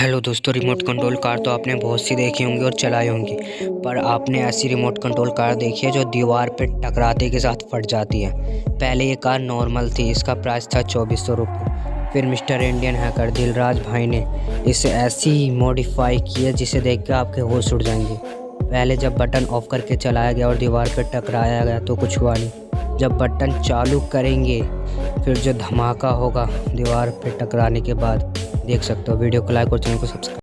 Hello दोस्तों remote control car तो आपने बहुत सी देखी होंगी और चलाई होंगी, पर आपने ऐसी रिमोट कंट्रोल कार देखी है जो दीवार पर टकराते के साथ फट जाती है। पहले ये कार नॉर्मल थी, इसका प्राइस था चौबीस सौ रुपये। फिर मिस्टर इंडियन हैकर दिलराज भाई ने इसे ऐसी मॉडिफाई की है जिसे देख के आपके होश उड़ जाएँगे। पहले जब बटन ऑफ़ करके चलाया गया और दीवार पर टकराया गया तो कुछ हुआ नहीं। जब बटन चालू करेंगे, फिर जो धमाका होगा दीवार पर टकराने के बाद देख सकते हो। वीडियो को लाइक और चैनल को सब्सक्राइब